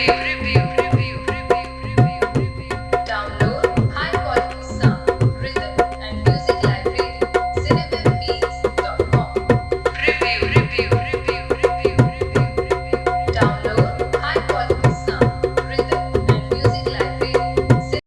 Hare Krishna.